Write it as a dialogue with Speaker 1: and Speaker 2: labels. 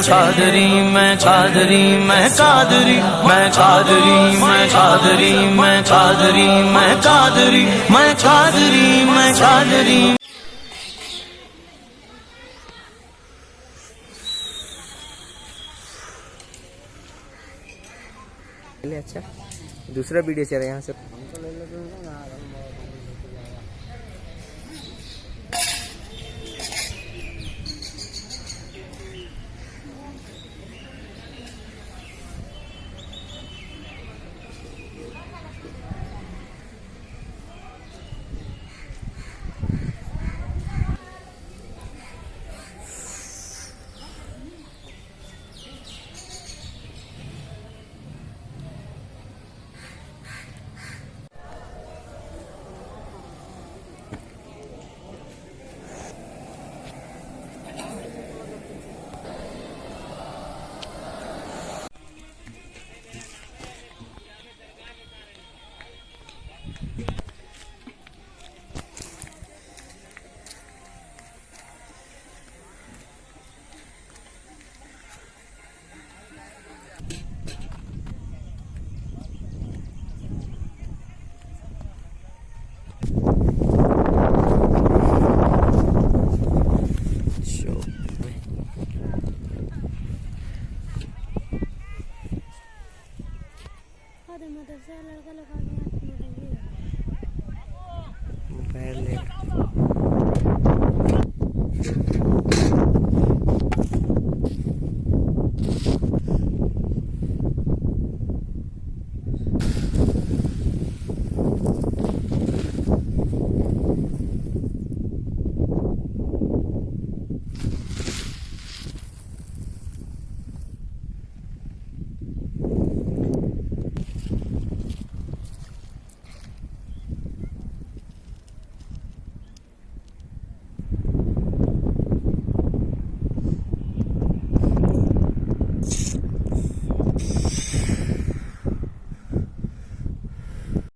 Speaker 1: चादरी, मैं चादरी मैं चादरी मैं चादरी मैं चादरी मैं चादरी मैं चादरी मैं चादरी मैं चादरी।
Speaker 2: अच्छा दूसरा वीडियो चल रहा है यहाँ से।
Speaker 3: Hadi madraseye alarga lokal